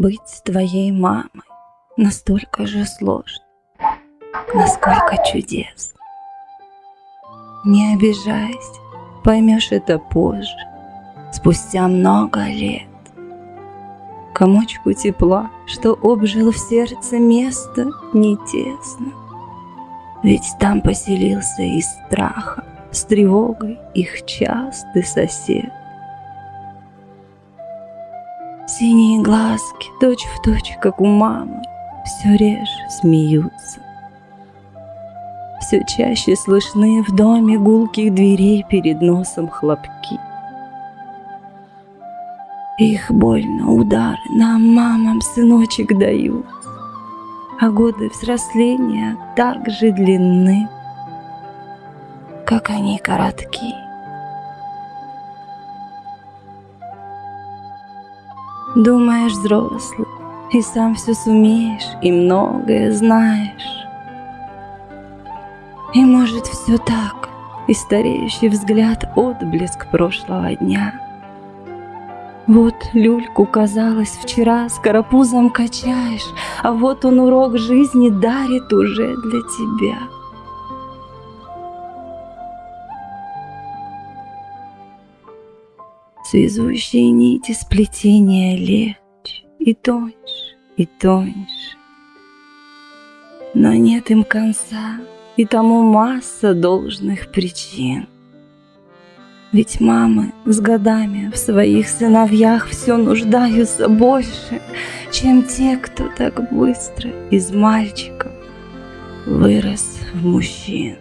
Быть твоей мамой настолько же сложно, насколько чудесно. Не обижайся, поймешь это позже, спустя много лет. Комочку тепла, что обжил в сердце место, не тесно. Ведь там поселился из страха, с тревогой их частый сосед. Синие глазки, точь в точь, как у мамы, все реже смеются. Все чаще слышны в доме гулких дверей перед носом хлопки. Их больно удары нам, мамам, сыночек дают, А годы взросления так же длинны, как они коротки. Думаешь, взрослый, и сам все сумеешь, и многое знаешь. И может все так, и стареющий взгляд отблеск прошлого дня. Вот люльку, казалось, вчера с карапузом качаешь, А вот он урок жизни дарит уже для тебя. Связующие нити сплетения легче и тоньше, и тоньше. Но нет им конца, и тому масса должных причин. Ведь мамы с годами в своих сыновьях все нуждаются больше, чем те, кто так быстро из мальчиков вырос в мужчин.